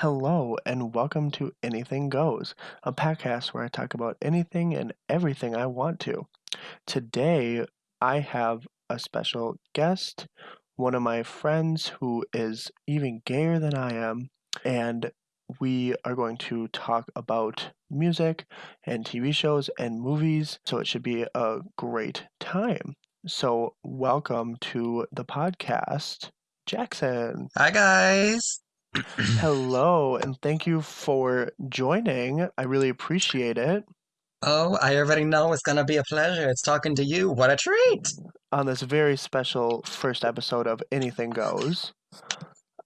Hello, and welcome to Anything Goes, a podcast where I talk about anything and everything I want to. Today, I have a special guest, one of my friends who is even gayer than I am, and we are going to talk about music and TV shows and movies, so it should be a great time. So, welcome to the podcast, Jackson. Hi, guys. Hello, and thank you for joining. I really appreciate it Oh, I already know it's gonna be a pleasure. It's talking to you. What a treat. on this very special first episode of Anything Goes.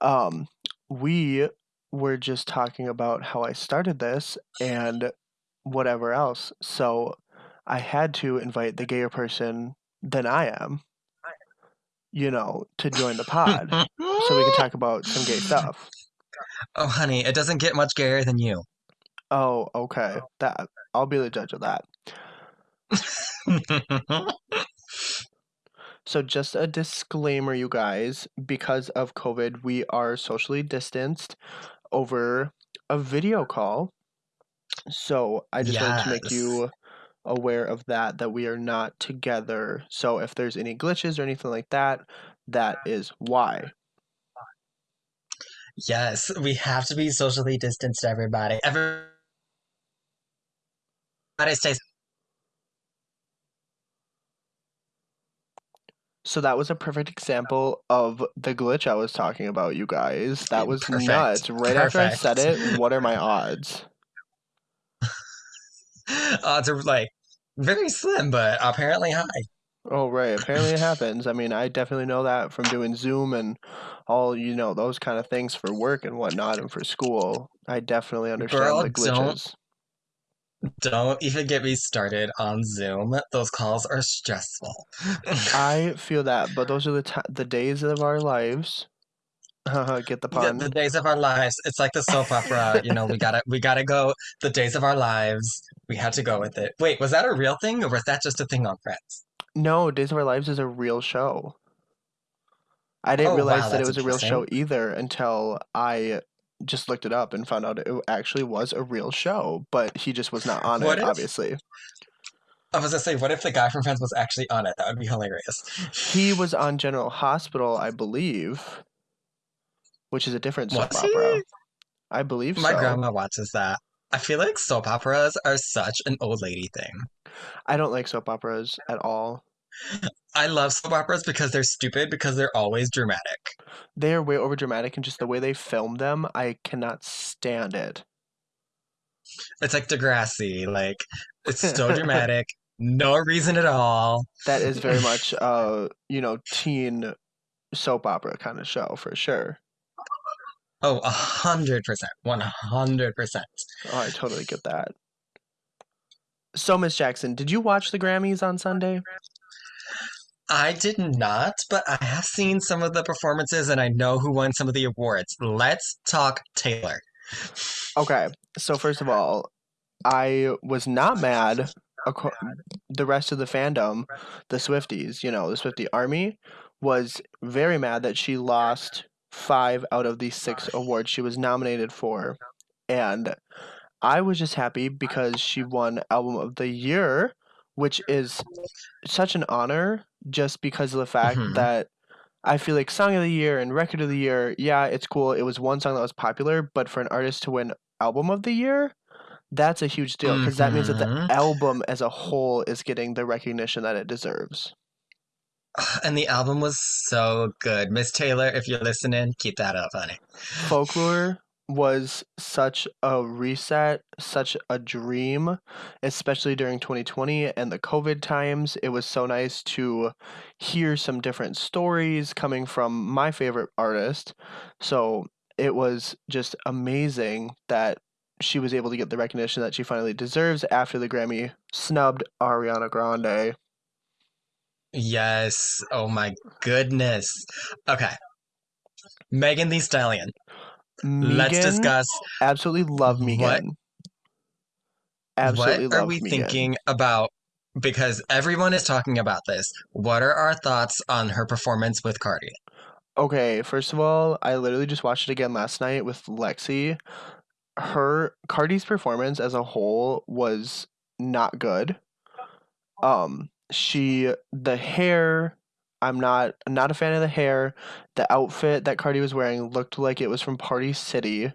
Um, we were just talking about how I started this and whatever else. So I had to invite the gayer person than I am, you know, to join the pod so we can talk about some gay stuff. Oh, honey, it doesn't get much gayer than you. Oh, okay. That I'll be the judge of that. So, just a disclaimer, you guys, because of COVID, we are socially distanced over a video call. So, I just wanted to make you aware of that, that we are not together. So, if there's any glitches or anything like that, that is why. Yes, we have to be socially distanced, everybody. Everybody stays. So, that was a perfect example of the glitch I was talking about, you guys. That was Perfect. nuts. Right after I said it, what are my odds? Uh, Odds are like very slim, but apparently high. Oh, right. Apparently it happens. I mean, I definitely know that from doing Zoom and all, you know, those kind of things for work and whatnot and for school. I definitely understand Girl, the glitches. don't even get me started on Zoom. Those calls are stressful. I feel that, but those are the ti the days of our lives. Haha, Get the Yeah, the pun? days of our lives. It's like the soap opera, you know, we gotta we gotta go the days of our lives. We had to go with it. Wait, was that a real thing or was that just a thing on Friends? No, Days of Our Lives is a real show. I didn't Oh realize wow, that it was a real show either until I just looked it up and found out it actually was a real show, but he just was not on What it, if obviously. I was gonna say, what if the guy from Friends was actually on it? That would be hilarious. He was on General Hospital, I believe, which is a different soap Was opera. he? I believe My so. grandma watches that. I feel like soap operas are such an old lady thing. I don't like soap operas at all. I love soap operas because they're stupid because they're always dramatic. They are way over dramatic and just the way they film them, I cannot stand it. It's like Degrassi, like it's so dramatic, no reason at all. That is very much uh, you know, teen soap opera kind of show for sure. Oh, a hundred percent, one hundred percent. Oh, I totally get that. So, Miss Jackson, did you watch the Grammys on Sunday? I did not, but I have seen some of the performances and I know who won some of the awards. Let's talk Taylor. Okay, so first of all, I was not mad. The rest of the fandom, the Swifties, you know, the Swiftie army, was very mad that she lost five out of the six awards she was nominated for. And I was just happy because she won Album of the Year, which is such an honor just because of the fact Mhm. that I feel like Song of the Year and Record of the Year, yeah, it's cool. It was one song that was popular, but for an artist to win Album of the Year, that's a huge deal because that means that the Mhm. album as a whole is getting the recognition that it deserves. And the album was so good. Miss Taylor, if you're listening, keep that up, honey. Folklore was such a reset, such a dream, especially during 2020 and the COVID times. It was so nice to hear some different stories coming from my favorite artist. So it was just amazing that she was able to get the recognition that she finally deserves after the Grammy snubbed Ariana Grande. Yes. Oh my goodness. Okay. Megan Thee Stallion. Let's discuss absolutely love what Megan. Absolutely what are we Megan. thinking about because everyone is talking about this. What are our thoughts on her performance with Cardi? Okay, first of all, I literally just watched it again last night with Lexi. Her Cardi's performance as a whole was not good. Um, she the hair, I'm not not a fan of the hair. The outfit that Cardi was wearing looked like it was from Party City.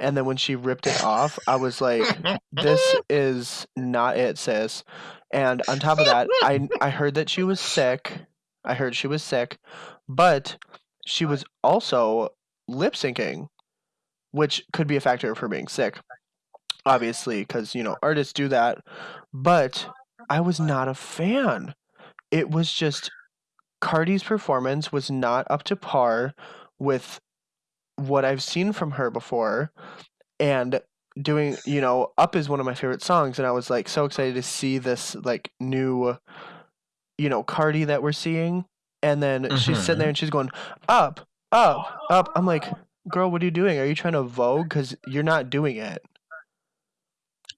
And then when she ripped it off, I was like, this is not it, sis. And on top of that, I I heard that she was sick. I heard she was sick, but she was also lip syncing, which could be a factor of her being sick, obviously, because you know artists do that. But I was not a fan. It was just Cardi's performance was not up to par with what I've seen from her before and doing you know up is one of my favorite songs and i was like so excited to see this like new you know cardi that we're seeing and then she's sitting there hmm and she's going up up up. I'm like girl what are you doing? Are you trying to vogue? Because you're not doing it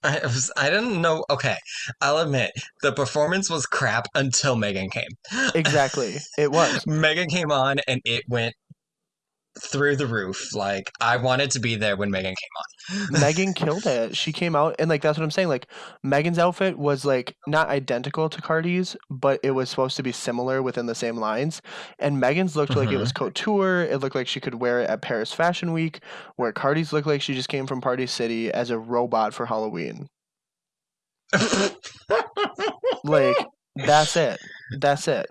I was, I didn't know. Okay, I'll admit the performance was crap until Megan came. exactly it was Megan came on and it went through the roof. Like I wanted to be there when Megan came on. megan killed it. She came out and like that's what i'm saying like megan's outfit was like not identical to cardi's but it was supposed to be similar within the same lines. And megan's looked like it was hmm couture. It looked like she could wear it at paris fashion week where cardi's looked like she just came from party city as a robot for halloween. Like that's it. That's it.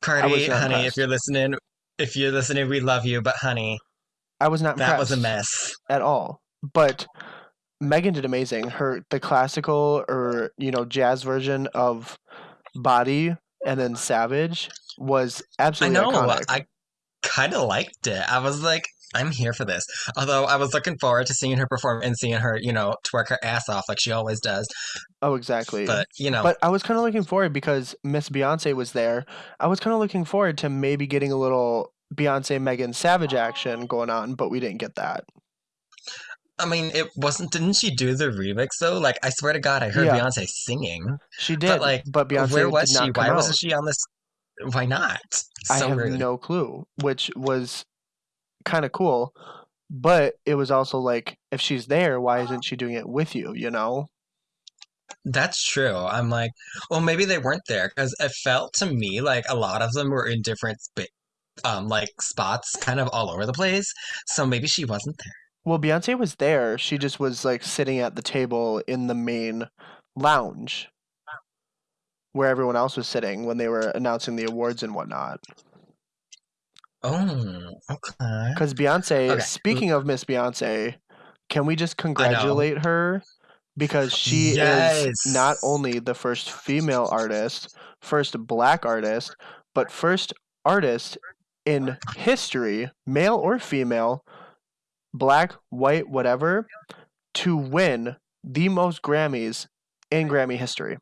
Cardi, honey, if you're listening, if you're listening, we love you. But honey, i was not that was a mess. at all but megan did amazing her the classical or you know jazz version of Body and then Savage was I absolutely know. iconic. I kind of liked it. I was like, I'm here for this. Although I was looking forward to seeing her perform and seeing her, you know, twerk her ass off like she always does. Oh, exactly. But, you know, But I was kind of looking forward because Miss Beyonce was there. I was kind of looking forward to maybe getting a little Beyonce Megan Savage action going on, but we didn't get that. I mean, it wasn't, didn't she do the remix though? Like, I swear to God, I heard Yeah, Beyonce singing. she But, did, like, but Beyonce where was did she? Why wasn't she on this? Why not? I So have rude. no clue, which was kind of cool, but it was also like if she's there, why isn't she doing it with you, you know? That's true. I'm like, well, maybe they weren't there because it felt to me like a lot of them were in different um like spots kind of all over the place. So maybe she wasn't there. Well, Beyonce was there. She just was like sitting at the table in the main lounge where everyone else was sitting when they were announcing the awards and whatnot. Oh, okay. Because Beyonce, Okay. speaking of Miss Beyonce, can we just congratulate her? Because she is not only the first female artist, first black artist, but first artist in history, male or female, black, white, whatever, to win the most Grammys in Grammy history.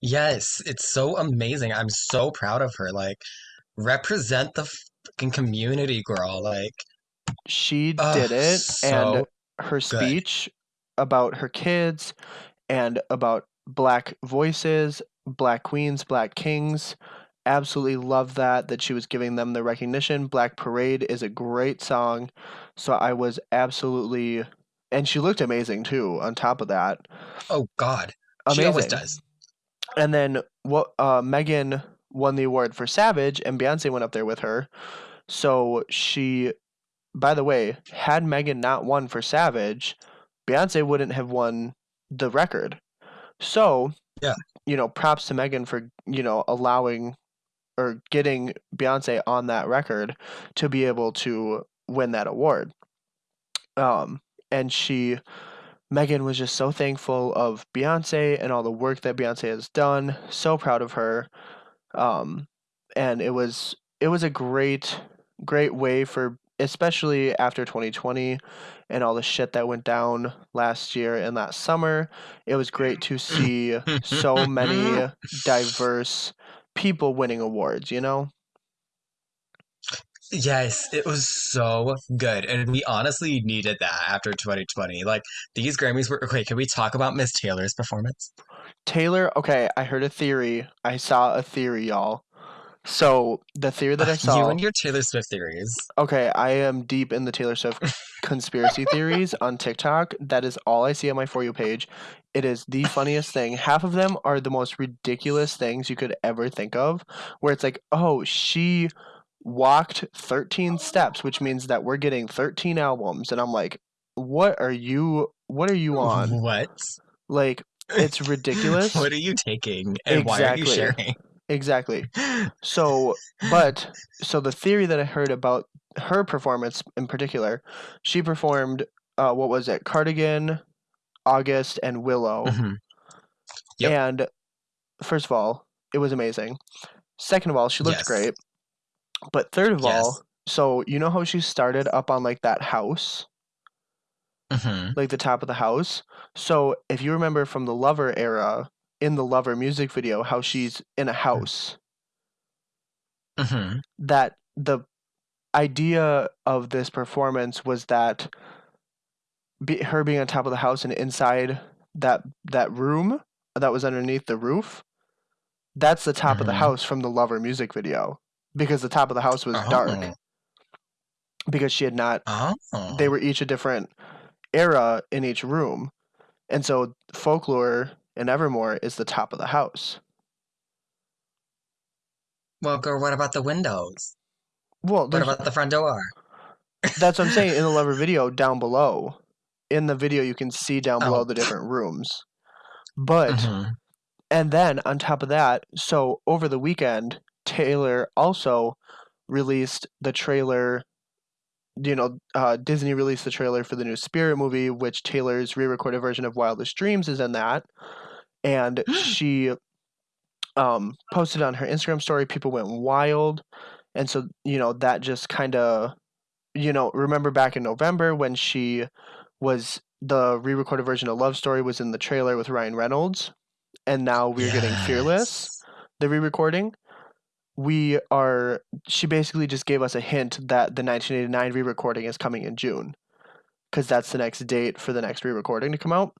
Yes, it's so amazing. I'm so proud of her. Like, represent the fucking community, girl. Like, She oh, did it, and so her good. speech about her kids and about black voices, black queens, black kings. Absolutely love that that she was giving them the recognition. Black Parade is a great song. So I was absolutely and she looked amazing too on top of that. Oh God. She always does. And then what uh Megan won the award for Savage and Beyonce went up there with her. So she by the way, had Megan not won for Savage, Beyonce wouldn't have won the record. So, Yeah. you know, props to Megan for, you know, allowing or getting Beyonce on that record to be able to win that award. Um, and she, Megan was just so thankful of Beyonce and all the work that Beyonce has done. So proud of her. Um, and it was it was a great great way for especially after 2020 and all the shit that went down last year and last summer. It was great to see so many diverse people winning awards, you know? Yes, it was so good. And we honestly needed that after 2020. Like, these Grammys were okay. Can we talk about Miss Taylor's performance? Taylor, okay, I heard a theory. I saw a theory, y'all. So the theory that I saw. You and your Taylor Swift theories. Okay, I am deep in the Taylor Swift conspiracy theories on TikTok. That is all I see on my For You page. It is the funniest thing. Half of them are the most ridiculous things you could ever think of, where it's like, oh, she walked 13 steps, which means that we're getting 13 albums. And I'm like, what are you, what are you on? What? Like, it's ridiculous. what are you taking? And why are you sharing? Exactly. So, but so the theory that I heard about her performance in particular, she performed uh, what was it? Cardigan, August, and Willow. Mhm. Yep. And first of all, it was amazing. Second of all, she looked Yes. great. But third of Yes. all, so you know how she started up on like that house, Mhm. like the top of the house. So if you remember from the Lover era, in the Lover music video, how she's in a house. Mhm. that the idea of this performance was that be, her being on top of the house and inside that that room that was underneath the roof that's the top of the Mhm. house from the lover music video because the top of the house was dark Oh. because she had not Oh. they were each a different era in each room and so folklore and evermore is the top of the house Well, girl, what about the windows? well What about the front door? That's what I'm saying in the lover video down below. In the video, you can see down below Oh. the different rooms. But, Mhm. and then on top of that, so over the weekend, Taylor also released the trailer. You know, uh, Disney released the trailer for the new Spirit movie, which Taylor's re recorded version of Wildest Dreams is in that. And she um, posted on her Instagram story. People went wild. And so, you know, that just kind of you know, remember back in November when she was the re-recorded version of Love Story was in the trailer with Ryan Reynolds, and now we're getting Fearless, the re-recording. We are. She basically just gave us a hint that the 1989 re-recording is coming in June, because that's the next date for the next re-recording to come out.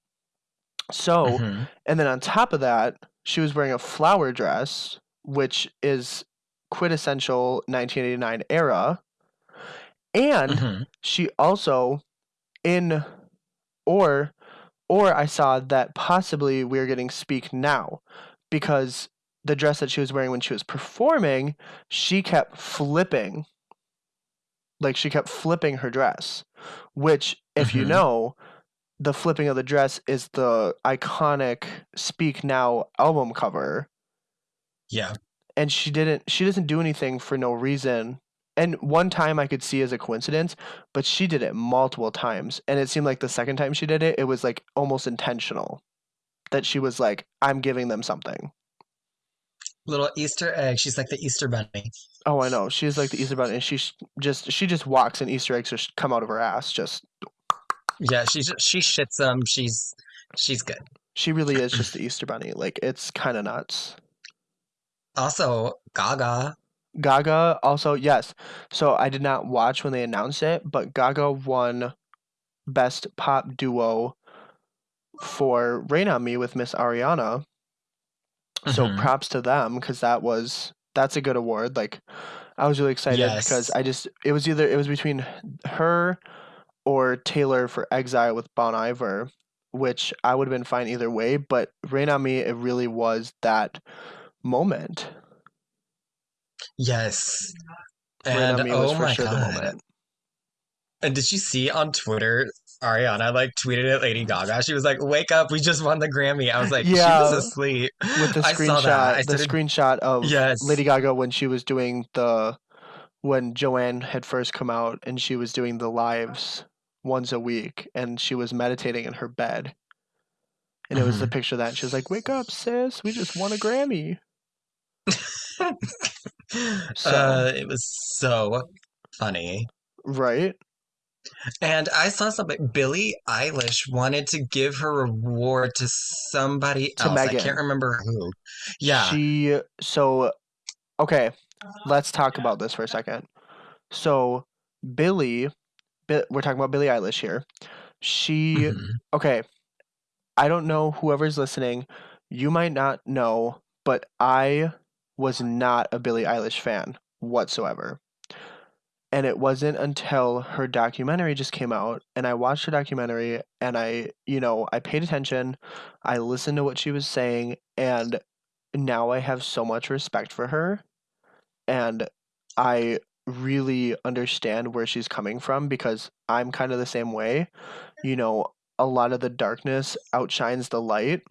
So, Mhm. and then on top of that, she was wearing a flower dress, which is quintessential 1989 era. And Mhm. she also in or or I saw that possibly we are getting speak now because the dress that she was wearing when she was performing, she kept flipping. Like she kept flipping her dress, which if you Mhm. know, the flipping of the dress is the iconic Speak Now album cover Yeah. and she didn't she doesn't do anything for no reason and one time i could see as a coincidence but she did it multiple times and it seemed like the second time she did it it was like almost intentional that she was like i'm giving them something Little Easter egg. She's like the Easter bunny. oh i know she's like the easter bunny and she just she just walks and easter eggs just come out of her ass just Yeah, she just she shits them. She's she's good. she really is just the easter bunny like it's kind of nuts Also, Gaga. gaga also yes so i did not watch when they announced it but gaga won best pop duo for Rain on Me with Miss Ariana. So Mhm. props to them because that was that's a good award. Like I was really excited because I just it was either it was between her or Taylor for Exile with Bon Iver, which I would have been fine either way. But Rain on Me, it really was that moment. Yes. Rain And on Me was oh for my sure the god. moment. And did you see on Twitter, Ariana like tweeted at Lady Gaga? She was like, "Wake up! We just won the Grammy." I was like, Yeah, "She was asleep." With the I saw that. I screenshot, the started- screenshot of Yes. Lady Gaga when she was doing the when Joanne had first come out and she was doing the lives once a week and she was meditating in her bed. And it was the Mhm. picture of that she was like, Wake up, sis, we just won a Grammy. So- Uh, it was so funny. Right? And I saw something. Billie Eilish wanted to give her reward to somebody To else. I can't remember who. Yeah. She so okay, let's talk about this for a second. So Billie, we're talking about Billie Eilish here. She Mhm. okay, I don't know whoever's listening, you might not know, but I was not a Billie Eilish fan whatsoever. And it wasn't until her documentary just came out and I watched her documentary and I, you know, I paid attention, I listened to what she was saying, and now I have so much respect for her. And I really understand where she's coming from because I'm kind of the same way. You know, a lot of the darkness outshines the light.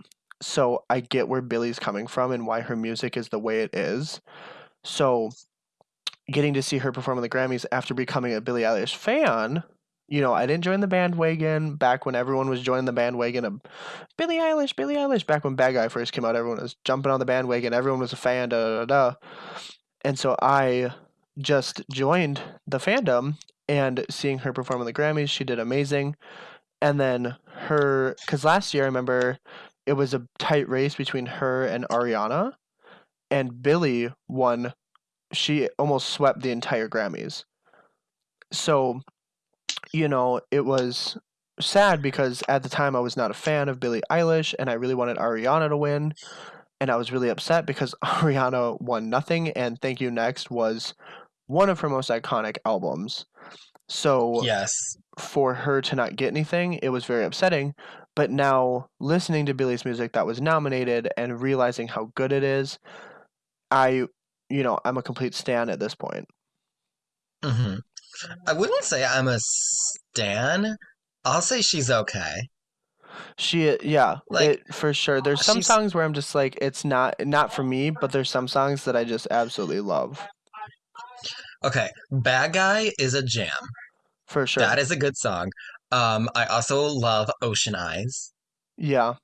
So I get where Billie's coming from and why her music is the way it is. So getting to see her perform in the Grammys after becoming a Billie Eilish fan, you know, I didn't join the bandwagon back when everyone was joining the bandwagon of Billie Eilish, Billie Eilish. Back when Bad Guy first came out, everyone was jumping on the bandwagon. Everyone was a fan, da da da. And so I just joined the fandom and seeing her perform in the Grammys, she did amazing. And then her, because last year I remember it was a tight race between her and Ariana, and Billie won. She almost swept the entire Grammys. So, you know, it was sad because at the time I was not a fan of Billie Eilish and I really wanted Ariana to win. And I was really upset because Ariana won nothing and Thank You Next was one of her most iconic albums. So Yes. for her to not get anything, it was very upsetting. But now listening to Billie's music that was nominated and realizing how good it is, I, you know, I'm a complete stan at this point. hmm I wouldn't say I'm a stan. I'll say she's okay. She, yeah, Like it for sure. There's some she's songs where I'm just like, it's not not for me, but there's some songs that I just absolutely love okay. Bad Guy is a jam. for sure. That is a good song. Um, I also love Ocean Eyes. Yeah,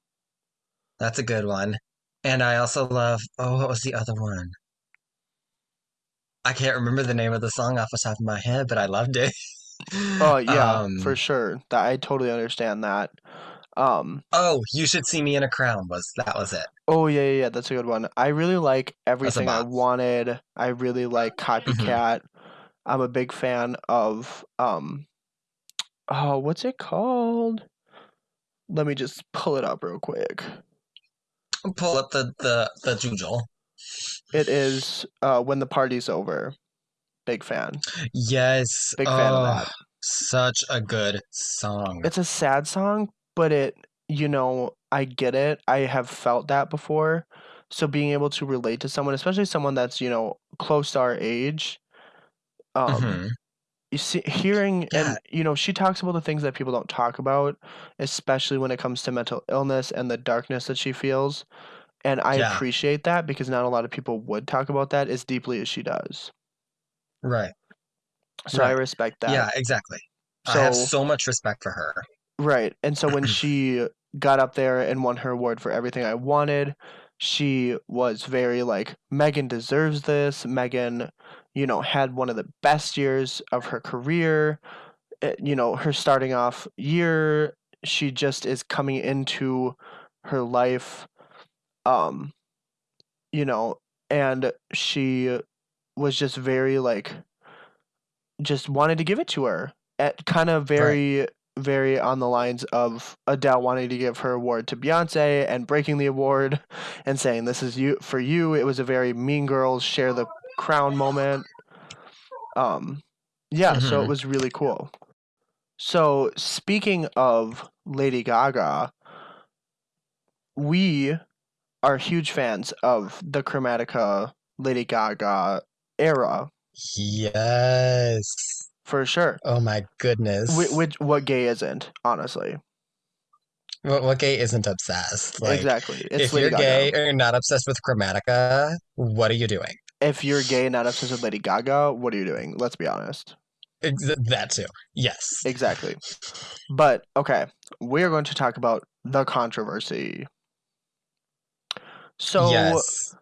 That's a good one. And I also love, oh, what was the other one? I can't remember the name of the song off the top of my head, but I loved it. oh yeah, Um, for sure. That I totally understand that. Um, oh, You Should See Me in a Crown was that was it. oh yeah, yeah, yeah, that's a good one. I really like everything I wanted. I really like hmm Copycat. I'm a big fan of um, oh, what's it called? Let me just pull it up real quick. Pull up the the the Jujol. It is uh, when the party's over. Big fan. Yes. Big fan of that. such a good song. It's a sad song, but it, you know, I get it. I have felt that before. So being able to relate to someone, especially someone that's, you know, close to our age, um, hmm you see, hearing Yeah, and, you know, she talks about the things that people don't talk about, especially when it comes to mental illness and the darkness that she feels. And I yeah, appreciate that because not a lot of people would talk about that as deeply as she does. right, So I respect that. Yeah, exactly. I have So, so much respect for her. right. And so when she got up there and won her award for everything I wanted, she was very like, Megan deserves this. Megan, you know, had one of the best years of her career. Uh, You know, her starting off year, she just is coming into her life, um, you know, and she was just very like, just wanted to give it to her. At kind of Right. very, very on the lines of Adele wanting to give her award to Beyonce and breaking the award and saying, This is you for you. It was a very mean girls share the crown moment. Um yeah, so it hmm was really cool. So speaking of Lady Gaga, we are huge fans of the Chromatica Lady Gaga era Yes. for sure. Oh my Which, goodness. which what gay isn't, honestly. What, what gay isn't obsessed? Like, Exactly. It's if Lady you're Gaga. gay or you're not obsessed with Chromatica, what are you doing? If you're gay and not obsessed with Lady Gaga, what are you doing? Let's be honest. Ex- That too. Yes. Exactly. But okay, we're going to talk about the controversy. So, Yes.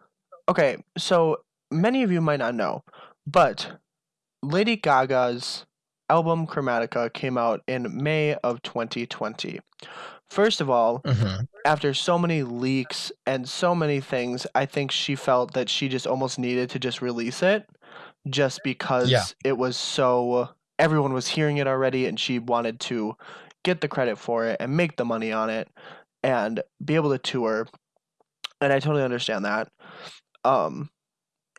okay, so many of you might not know, but Lady Gaga's album Chromatica came out in May of 2020. First of all, hmm after so many leaks and so many things, I think she felt that she just almost needed to just release it just Yeah. because it was so everyone was hearing it already and she wanted to get the credit for it and make the money on it and be able to tour. And I totally understand that. Um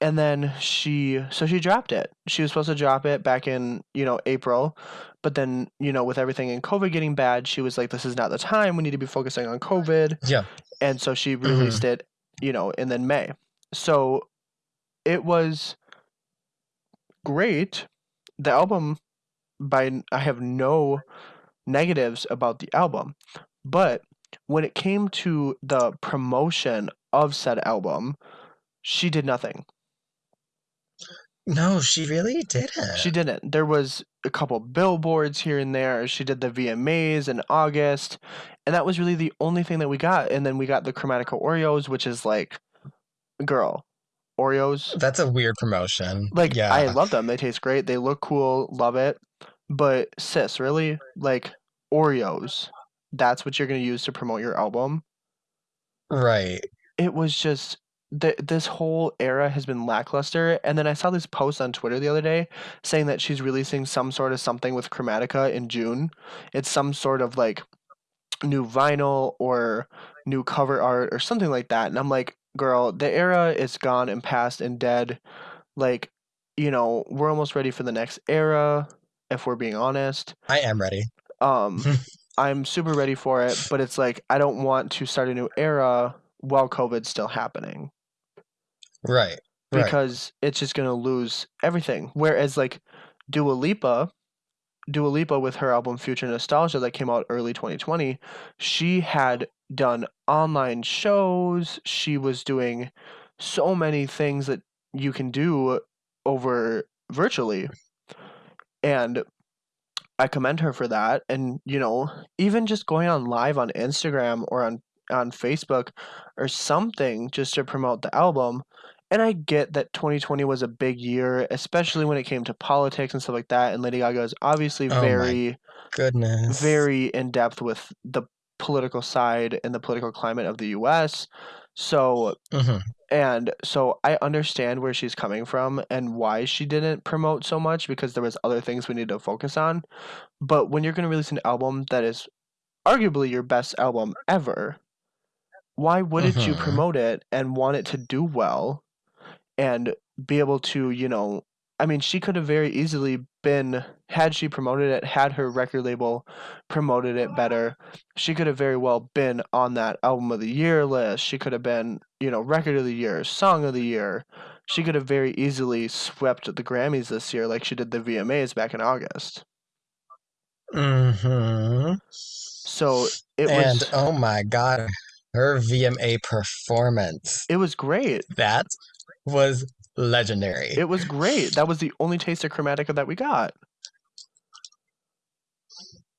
and then she so she dropped it. She was supposed to drop it back in, you know, April, but then, you know, with everything in COVID getting bad, she was like this is not the time. We need to be focusing on COVID. Yeah. And so she Mm-hmm. released it, you know, in then May. So it was great. The album by I have no negatives about the album, but when it came to the promotion of said album, she did nothing. No, she really didn't. She didn't. There was a couple billboards here and there. She did the VMAs in August, and that was really the only thing that we got. And then we got the Chromatica Oreos, which is like, girl, Oreos. That's a weird promotion. Like yeah. I love them. They taste great. They look cool. Love it. But sis, really, like Oreos. That's what you're gonna use to promote your album. right. It was just th- this whole era has been lackluster. And then I saw this post on Twitter the other day saying that she's releasing some sort of something with Chromatica in June. It's some sort of like new vinyl or new cover art or something like that. And I'm like, girl, the era is gone and past and dead. Like, you know, we're almost ready for the next era, if we're being honest. I am ready. Um, I'm super ready for it, but it's like I don't want to start a new era while COVID's still happening Right. Right. because it's just gonna lose everything. Whereas like Dua Lipa, Dua Lipa with her album Future Nostalgia that came out early 2020, she had done online shows. She was doing so many things that you can do over virtually. And I commend her for that. And, you know, even just going on live on Instagram or on on Facebook or something just to promote the album. And I get that 2020 was a big year, especially when it came to politics and stuff like that. And Lady Gaga is obviously Oh very, Goodness. very in depth with the political side and the political climate of the US. So, hmm and so I understand where she's coming from and why she didn't promote so much because there was other things we need to focus on. But when you're going to release an album that is arguably your best album ever, why wouldn't you Mhm. promote it and want it to do well and be able to, you know, I mean, she could have very easily been, had she promoted it, had her record label promoted it better, she could have very well been on that album of the year list. She could have been, you know, record of the year, song of the year. She could have very easily swept the Grammys this year like she did the VMAs back in August. hmm So it And was oh my god, her VMA performance. it was great. That was legendary. It was great. That was the only taste of Chromatica that we got.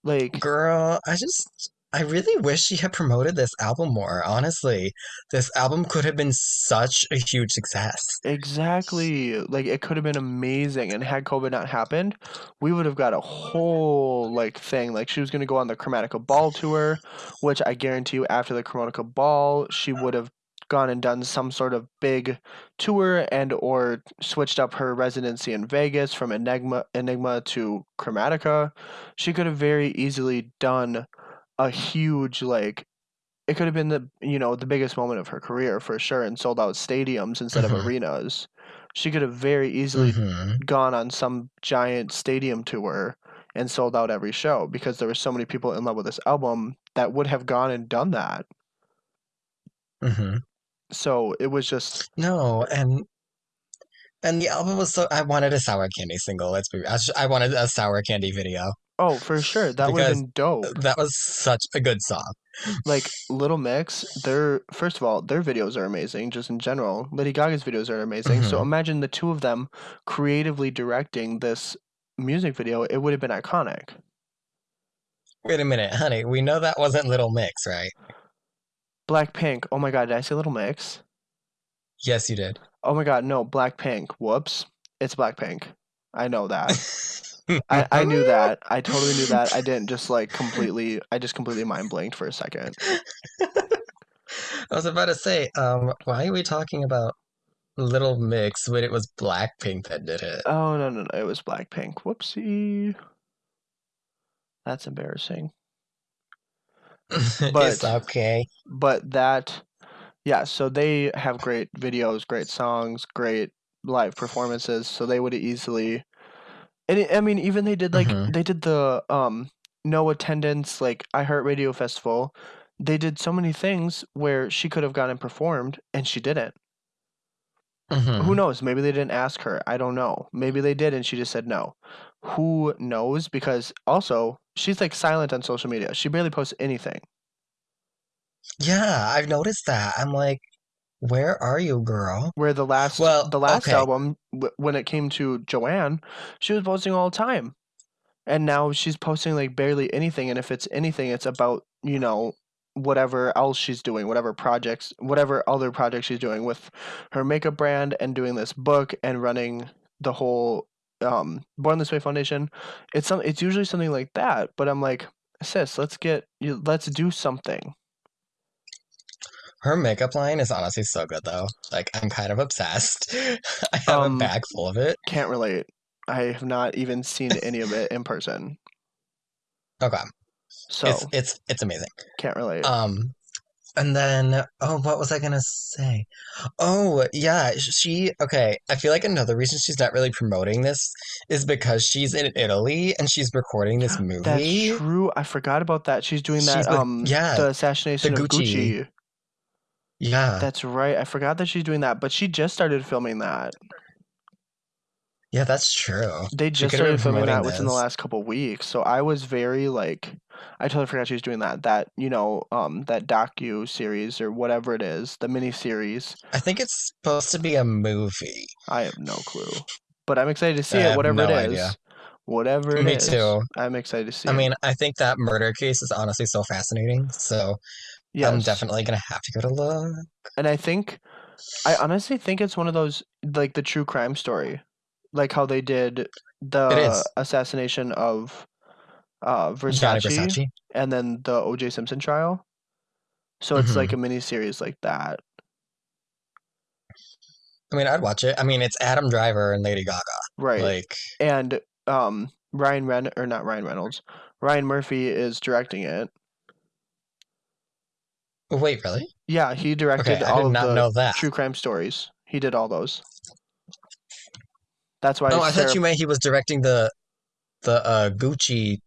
Like Girl, I just I really wish she had promoted this album more, honestly. This album could have been such a huge success. exactly, like it could have been amazing and had COVID not happened, we would have got a whole like thing. Like she was going to go on the Chromatica Ball tour, which I guarantee you after the Chromatica Ball, she would have gone and done some sort of big tour and or switched up her residency in Vegas from Enigma Enigma to Chromatica. She could have very easily done a huge like it could have been the you know the biggest moment of her career for sure and sold out stadiums instead Mhm. of arenas. She could have very easily Mhm. gone on some giant stadium tour and sold out every show because there were so many people in love with this album that would have gone and done that. Mhm. So it was just No, and and the album was so I wanted a sour candy single. Let's be I, I wanted a sour candy video. oh for sure that would have been dope. That was such a good song. Like Little Mix, their first of all their videos are amazing just in general. Lady Gaga's videos are amazing. So Mhm. imagine the two of them creatively directing this music video. It would have been iconic. Wait a minute, honey. We know that wasn't Little Mix, right? Blackpink. Oh my god, did I say Little Mix? Yes, you did. Oh my god, no, Blackpink. Whoops. It's Blackpink. I know that. I, I knew that. I totally knew that. I didn't just like completely I just completely mind blanked for a second. I was about to say, um, why are we talking about Little Mix when it was Blackpink that did it? Oh no no no, it was Blackpink. Whoopsie. That's embarrassing. it's but- okay. But that yeah, so they have great videos, great songs, great live performances, so they would easily. And it, I mean, even they did like Mhm. they did the um no attendance like iHeartRadio festival. They did so many things where she could have gone and performed, and she didn't. Mhm. Who knows? Maybe they didn't ask her. I don't know. Maybe they did, and she just said no. Who knows? Because also she's like silent on social media. She barely posts anything. Yeah, I've noticed that. I'm like, where are you, girl? Where the last Well, the last okay. album w- when it came to Joanne, she was posting all the time. And now she's posting like barely anything and if it's anything it's about, you know, whatever else she's doing, whatever projects, whatever other projects she's doing with her makeup brand and doing this book and running the whole um Born This Way Foundation. It's some it's usually something like that, but I'm like, sis, let's get you let's do something. Her makeup line is honestly so good though. Like I'm kind of obsessed. I have Um, a bag full of it. Can't relate. I have not even seen any of it in person. Okay. So It's it's it's amazing. can't relate. Um and then oh what was I gonna say? Oh yeah, she okay. I feel like another reason she's not really promoting this is because she's in Italy and she's recording this movie. That's true. I forgot about that. She's doing that She's with um yeah, the assassination of Gucci. Gucci. yeah. That's right. I forgot that she's doing that, but she just started filming that. Yeah, that's true. They just could have been started filming that within the last couple weeks. So I was very like I totally forgot she was doing that. That, you know, um that docu series or whatever it is, the mini series. I think it's supposed to be a movie. I have no clue. But I'm excited to see I it, whatever it no is. idea. Whatever it Me is. too. I'm excited to see I it. mean, I think that murder case is honestly so fascinating. So I'm definitely gonna have to go to look. And I think I honestly think it's one of those like the true crime story, like how they did the assassination of uh, Gianni Versace Versace. and then the O.J. Simpson trial. So it's like hmm a mini series like that, I mean, I'd watch it. I mean, it's Adam Driver and Lady Gaga. right? Like, And um, Ryan Ren or not Ryan Reynolds, Ryan Murphy is directing it. wait, really? Yeah, he Okay, directed I all did of not the know that. true crime stories. He did all those. That's why Oh, I thought you meant he was directing the the uh Gucci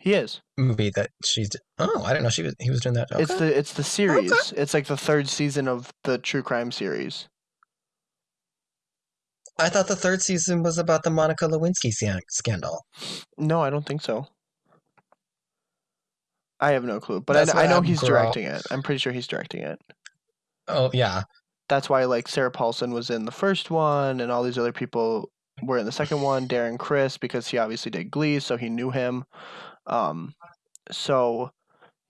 He is. movie that she's. Oh, I didn't know she was. He was doing that. It's the it's the series. It's like the third season of the true crime series. I thought the third season was about the Monica Lewinsky scandal. No, I don't think so. I have no clue, but That's I, I know I'm he's girl. directing it. I'm pretty sure he's directing it. Oh yeah, That's why like Sarah Paulson was in the first one, and all these other people were in the second one. Darren Criss because he obviously did Glee, so he knew him. Um, so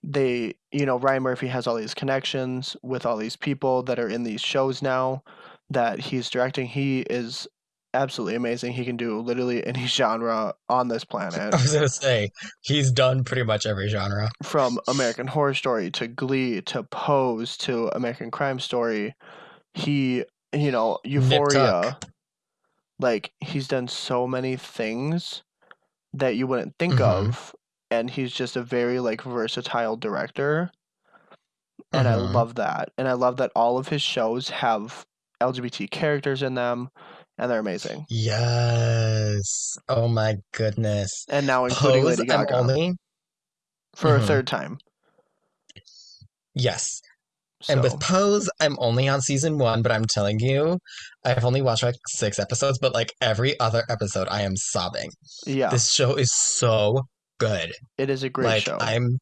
they, you know, Ryan Murphy has all these connections with all these people that are in these shows now that he's directing. He is absolutely amazing. He can do literally any genre on this planet. I was gonna say he's done pretty much every genre. from American Horror Story to Glee to Pose to American Crime Story. He, you know, Euphoria. Like he's done so many things that you wouldn't think Mhm. of, and he's just a very like versatile director. And I Mhm. love that. And I love that all of his shows have LGBT characters in them, and they're amazing. Yes. Oh my goodness. And now including Pose. Lady Gaga only for a Mhm. third time. yes. So And with Pose, I'm only on season one, but I'm telling you, I've only watched like six episodes, but like every other episode, I am sobbing. yeah, This show is so good. it is a great like show. I'm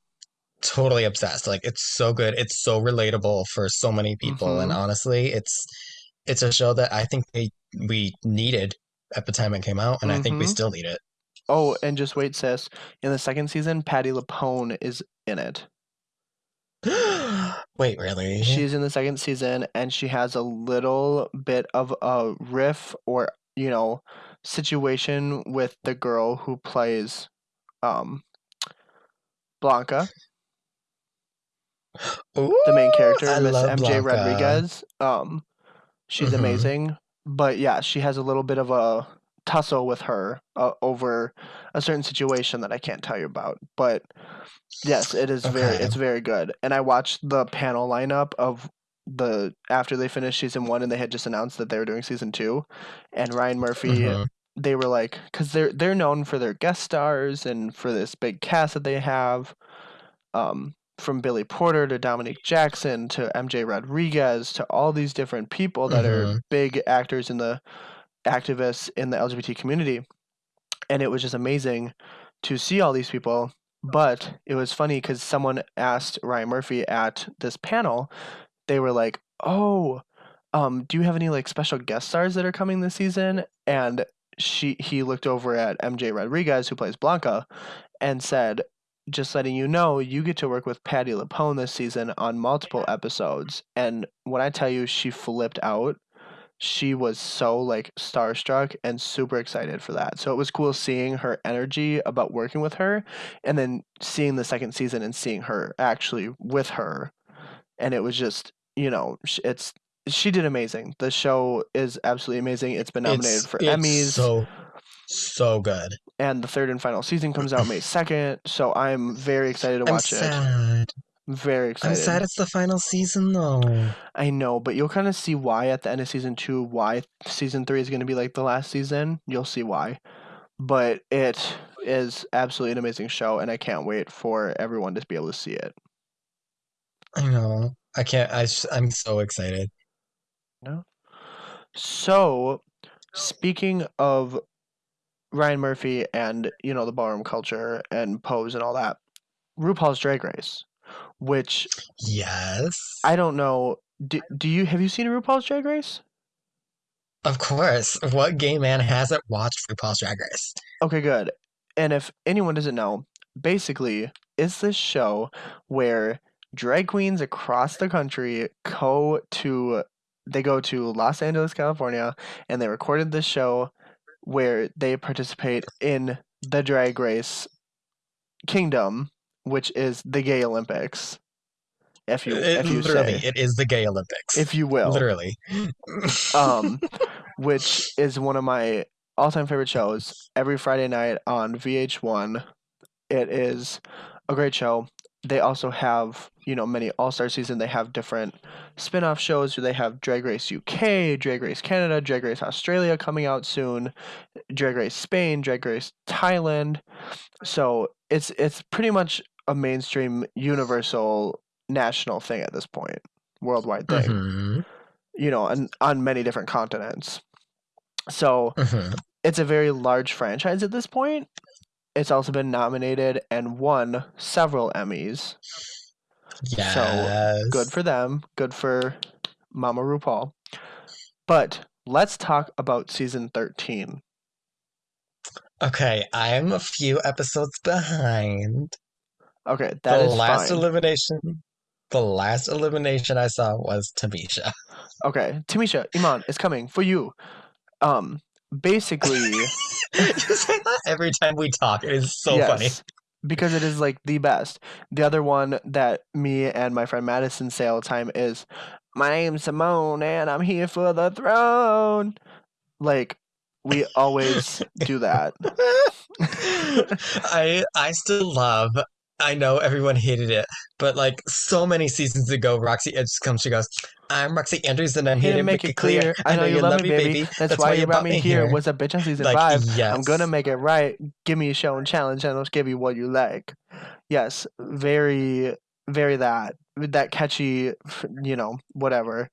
totally obsessed. Like it's so good. It's so relatable for so many people, and Mhm. honestly, it's it's a show that I think they we needed at the time it came out, and I think we Mhm. still need it. Oh, and just wait, sis. In the second season, Patti LuPone is in it. Wait, really? She's in the second season, and she has a little bit of a riff or you know situation with the girl who plays um Blanca, the main character, I Miss MJ Blanca. Rodriguez. Um, she's Mhm. amazing, but yeah, she has a little bit of a tussle with her uh, over a certain situation that I can't tell you about. But yes, it is very it's very good. And I watched the panel lineup of the after they finished season one and they had just announced that they were doing season two, and Ryan Murphy. Mhm. They were like, because they're they're known for their guest stars and for this big cast that they have, um, from Billy Porter to Dominique Jackson to MJ Rodriguez to all these different people that are Mhm. big actors in the activists in the LGBT community. And it was just amazing to see all these people. But it was funny because someone asked Ryan Murphy at this panel, they were like, Oh, um, do you have any like special guest stars that are coming this season? And she he looked over at MJ Rodriguez, who plays Blanca, and said, just letting you know, you get to work with Patti LuPone this season on multiple episodes. And when I tell you she flipped out, she was so like starstruck and super excited for that. So it was cool seeing her energy about working with her and then seeing the second season and seeing her actually with her. And it was just, you know, it's she did amazing. The show is absolutely amazing. It's been nominated It's, for it's Emmys so so good. and the third and final season comes out May 2nd. So I'm very excited to watch it. I'm watch it. sad. Very excited. I'm sad it's the final season though. I know, but you'll kind of see why at the end of season two, why season three is going to be like the last season. You'll see why. But it is absolutely an amazing show, and I can't wait for everyone to be able to see it. I know. I can't. I. I'm so excited. So, speaking of Ryan Murphy and, you know, the ballroom culture and Pose and all that, RuPaul's Drag Race, which Yes. I don't know. Do, do you have you seen RuPaul's Drag Race? Of course. What gay man hasn't watched RuPaul's Drag Race? Okay, good. And if anyone doesn't know, basically, it's this show where drag queens across the country go to they go to Los Angeles, California, and they recorded this show where they participate in the drag race kingdom, which is the gay Olympics. If you It- if you literally, say it is the gay Olympics. if you will. Literally. um, which is one of my all-time favorite shows. Every Friday night on VH1, it is a great show. They also have, you know, many All-Star season. They have different spin-off shows. They have Drag Race UK, Drag Race Canada, Drag Race Australia coming out soon, Drag Race Spain, Drag Race Thailand. So it's it's pretty much a mainstream, universal, national thing at this point, worldwide thing Mhm, you know, and on many different continents. So mhm. it's a very large franchise at this point. It's also been nominated and won several Emmys. Yes. Good for them. Good for Mama RuPaul. But let's talk about season 13. Okay, I'm a few episodes behind. Okay, that the is last fine. elimination, the last elimination I saw was Tamisha. okay, Tamisha, Iman, it's coming for you. Um, basically, you say that every time we talk. It is so funny. Because it is like the best. The other one that me and my friend Madison say all the time is, My name's Simone and I'm here for the throne. Like, we always do that. I I still love. I know everyone hated it, but like so many seasons ago, Roxy Edge comes. She goes, "I'm Roxxxy Andrews, and I'm Here to make it clear. I know you love me, baby. That's, why you brought me here. here." What's a bitch on season Like, five? I'm gonna make it right. Give me a show and challenge, and I'll give you what you like. Yes, very, very that that catchy, you know, whatever.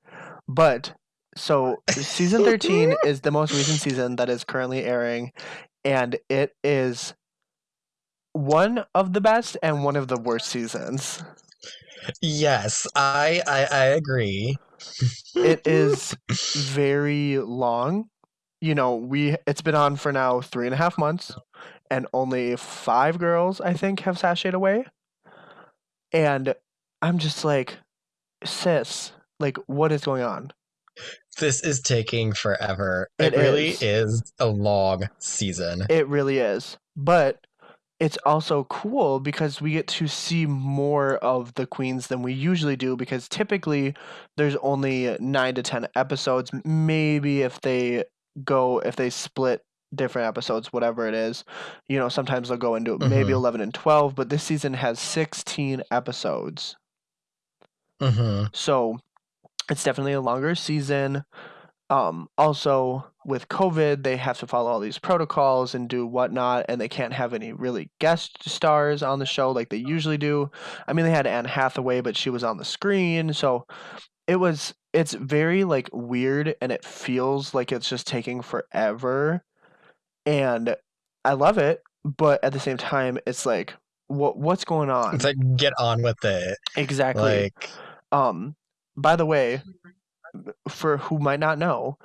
But so season thirteen is the most recent season that is currently airing, and it is one of the best and one of the worst seasons. Yes, I I, I agree. It is very long. You know, we it's been on for now three and a half months, and only five girls I think have sashayed away. And I'm just like, sis, like, what is going on? This is taking forever. It It, really is. is a long season. It really is. But it's also cool because we get to see more of the queens than we usually do because typically there's only 9 to 10 episodes maybe if they go if they split different episodes whatever it is you know sometimes they'll go into maybe Mhm. 11 and 12 but this season has 16 episodes hmm so it's definitely a longer season. Um, also, with COVID, they have to follow all these protocols and do whatnot, and they can't have any really guest stars on the show like they usually do. I mean, they had Anne Hathaway, but she was on the screen, so it was it's very like weird, and it feels like it's just taking forever. And I love it, but at the same time, it's like, what what's going on? It's like get on with it. Exactly. Like Um, by the way, for who might not know,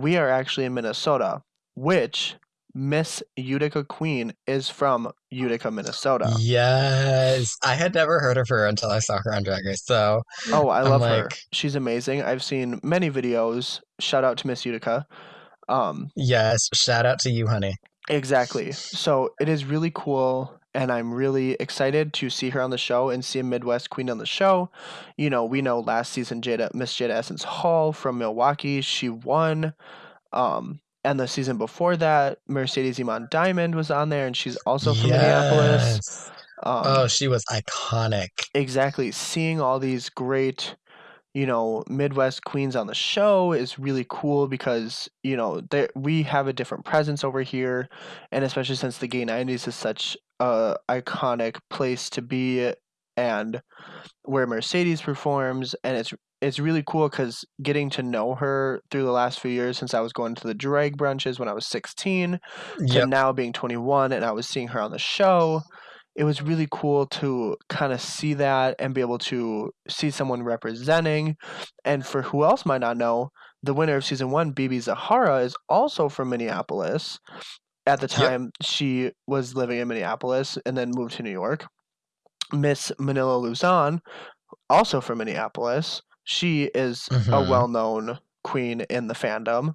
we are actually in Minnesota, which Miss Utica Queen is from Utica, Minnesota. yes, I had never heard of her until I saw her on Drag Race. So Oh, I I'm love her. She's amazing. I've seen many videos. Shout out to Miss Utica. Um, yes, shout out to you, honey. exactly. So it is really cool, and I'm really excited to see her on the show and see a Midwest Queen on the show. You know, we know last season Jada Miss Jada Essence Hall from Milwaukee, she won. Um, and the season before that, Mercedes Iman Diamond was on there, and she's also from Minneapolis. Um, Oh, she was iconic. exactly. Seeing all these great, you know, Midwest queens on the show is really cool because you know there we have a different presence over here, and especially since the gay '90s is such a iconic place to be, and where Mercedes performs, and it's it's really cool because getting to know her through the last few years since I was going to the drag brunches when I was 16 to now being 21 and I was seeing her on the show. It was really cool to kind of see that and be able to see someone representing. And for who else might not know, the winner of season one, BeBe Zahara, is also from Minneapolis. At the Yep. time, she was living in Minneapolis and then moved to New York. Miss Manila Luzon, also from Minneapolis. She is a Mhm. well-known queen in the fandom.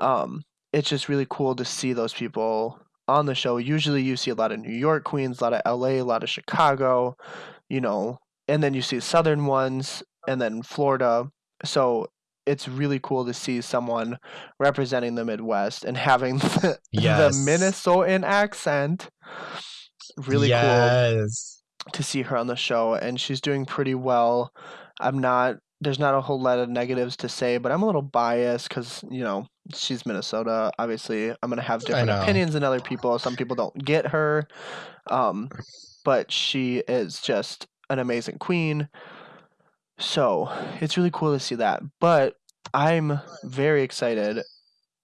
Um, it's just really cool to see those people on the show. Usually, you see a lot of New York queens, a lot of LA, a lot of Chicago, you know, and then you see Southern ones, and then Florida. So it's really cool to see someone representing the Midwest and having the, the Minnesotan accent. Really cool to see her on the show and she's doing pretty well. I'm not there's not a whole lot of negatives to say, but I'm a little biased cuz you know, she's Minnesota. Obviously, I'm going to have different opinions than other people. Some people don't get her. Um but she is just an amazing queen. So, it's really cool to see that. But I'm very excited.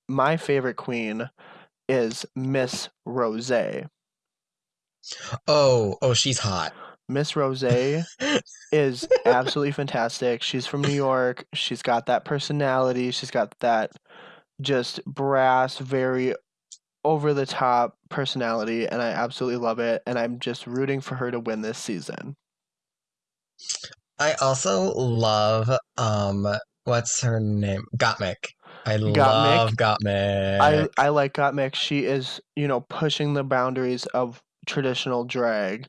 My favorite queen is Miss Rose. Oh, oh, she's hot. Miss Rose is absolutely fantastic. She's from New York. She's got that personality. She's got that just brass, very over the top personality, and I absolutely love it. And I'm just rooting for her to win this season. I also love um what's her name? Gottmik. I Gottmik? love Gottmik. I I like Gottmik. She is, you know, pushing the boundaries of traditional drag.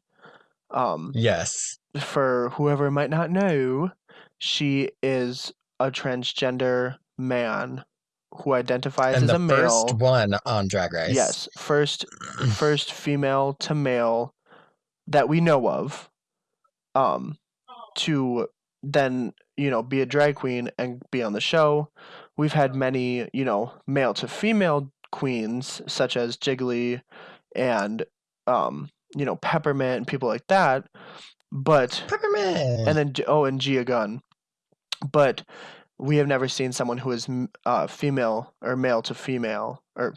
Um, yes. for whoever might not know, she is a transgender man who identifies And as a male. first one on Drag Race. Yes, first first female to male that we know of um to then, you know, be a drag queen and be on the show. We've had many, you know, male to female queens such as Jiggly and um, you know, Peppermint and people like that. But Peppermint. and then oh, and Gia Gunn. But we have never seen someone who is uh, female or male to female, or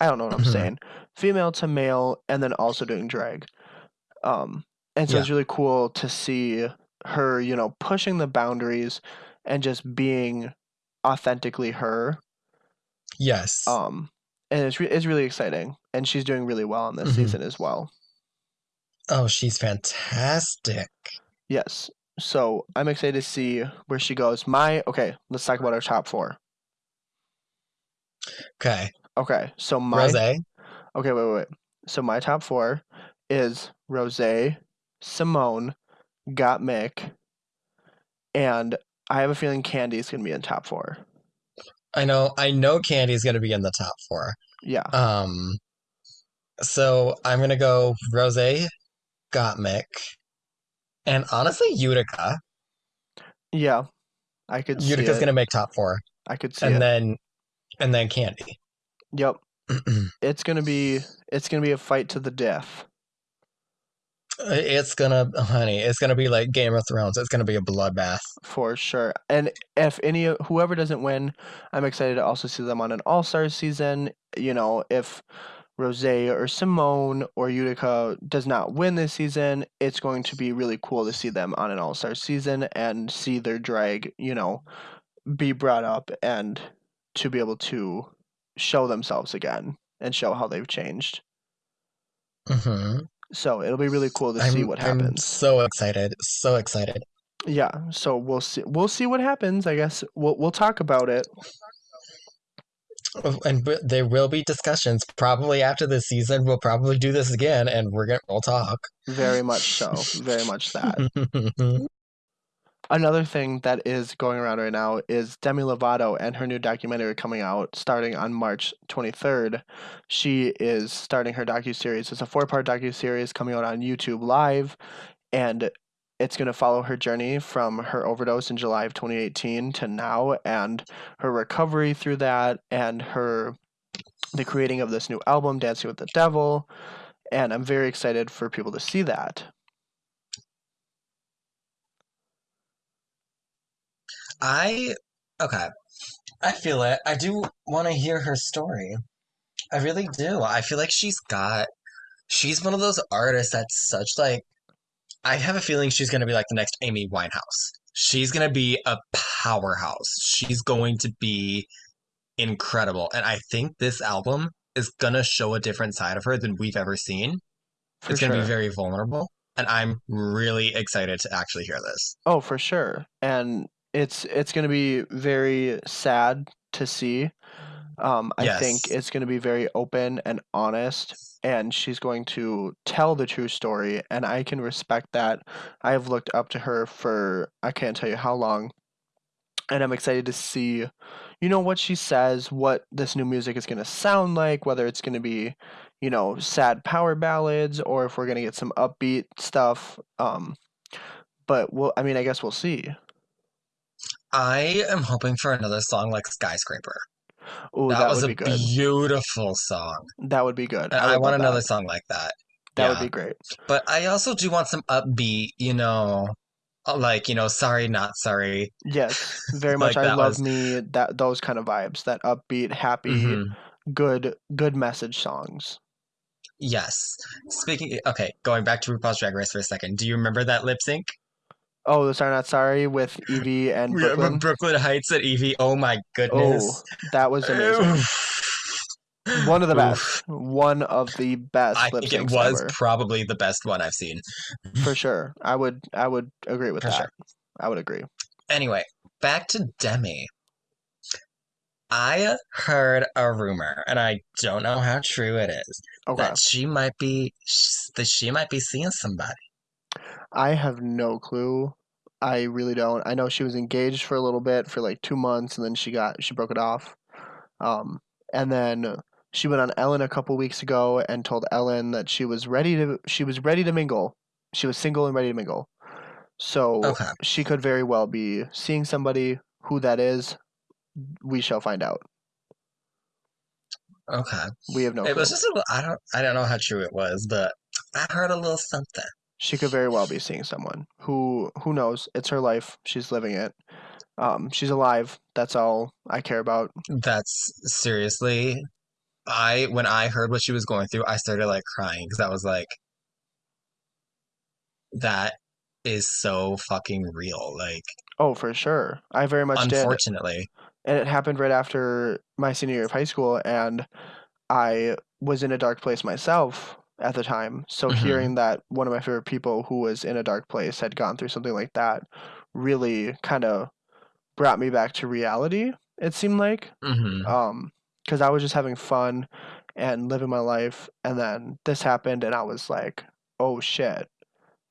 I don't know what I'm Mhm. saying, female to male, and then also doing drag. Um, and so it's really cool to see her, you know, pushing the boundaries and just being authentically her. yes. Um, and it's re- it's really exciting, and she's doing really well on this Mhm. season as well. oh, she's fantastic. Yes. So I'm excited to see where she goes. My okay, let's talk about our top four. Okay. Okay, so my Rose. okay, wait, wait, wait. So my top four is Rose, Simone, Gottmik, and I have a feeling Kandy's gonna be in top four. I know I know Kandy's gonna be in the top four. Yeah, Um so I'm gonna go Rose, Gottmik, and honestly Utica. yeah, I could see Utica's gonna make top four, I could see and it. then and then Kandy. yep. It's gonna be it's gonna be a fight to the death. Uh, it's gonna, oh, honey, it's gonna be like Game of Thrones. It's gonna be a bloodbath. for sure. And if any whoever doesn't win, I'm excited to also see them on an All Star season. You know, if Rose or Simone or Utica does not win this season, it's going to be really cool to see them on an All Star season and see their drag, you know, be brought up and to be able to show themselves again and show how they've changed. hmm So it'll be really cool to see I'm, what I'm happens. so excited, so excited. Yeah, so we'll see. We'll see what happens. I guess we'll we'll talk about it. And there will be discussions probably after this season. We'll probably do this again, and we're gonna we'll talk. Very much so. Very much that. Another thing that is going around right now is Demi Lovato and her new documentary coming out starting on March 23rd. She is starting her docu-series. It's a four-part docu-series coming out on YouTube Live and it's going to follow her journey from her overdose in July of 2018 to now and her recovery through that and her the creating of this new album Dancing with the Devil and I'm very excited for people to see that. I okay. I feel it. I do want to hear her story. I really do. I feel like she's got. She's one of those artists that's such like. I have a feeling she's gonna be like the next Amy Winehouse. She's gonna be a powerhouse. She's going to be incredible, and I think this album is gonna show a different side of her than we've ever seen. For it's gonna sure. be very vulnerable, and I'm really excited to actually hear this. Oh, for sure. And it's it's going to be very sad to see. Um, I think it's going to be very open and honest, and she's going to tell the true story, and I can respect that. I have looked up to her for I can't tell you how long, and I'm excited to see, you know, what she says, what this new music is going to sound like, whether it's going to be, you know, sad power ballads, or if we're going to get some upbeat stuff. Um, but we'll, I mean, I guess we'll see. I am hoping for another song like Skyscraper. Oh, That, that, was would a good. beautiful song. That would be good. I I, want another that. song like that. That would be great. But I also do want some upbeat, you know, uh, like, you know, sorry, not sorry. Yes, very much. Like I love was- me that those kind of vibes, that upbeat, happy, Mhm. good, good message songs. Yes. Speaking, okay, going back to RuPaul's Drag Race for a second. Do you remember that lip sync? Oh, the Sorry Not Sorry with Yvie and Brooklyn. Brooke Lynn Hytes at Yvie. Oh my Oh, goodness. that was amazing. One of the best. One of the best I think it was ever, probably the best one I've seen. for sure. I would, I would agree with For that. sure. I would agree. Anyway, back to Demi. I heard a rumor, and I don't know how true it is, Okay, that she might be that she might be seeing somebody. I have no clue. I really don't. I know she was engaged for a little bit for like two months, and then she got she broke it off. Um, and then she went on Ellen a couple weeks ago and told Ellen that she was ready to she was ready to mingle. She was single and ready to mingle. So Okay. she could very well be seeing somebody. Who that is, we shall find out. Okay. We have no It clue. was just a I don't I don't know how true it was, but I heard a little something. She could very well be seeing someone who who knows. It's her life. She's living it. Um, she's alive. That's all I care about. That's seriously I when I heard what she was going through, I started like crying because I was like that is so fucking real. Like Oh, for sure. I very much did. unfortunately. And it happened right after my senior year of high school, and I was in a dark place myself at the time. So Mhm. hearing that one of my favorite people who was in a dark place had gone through something like that really kind of brought me back to reality, it seemed like. hmm Um, because I was just having fun and living my life, and then this happened, and I was like, "Oh shit,"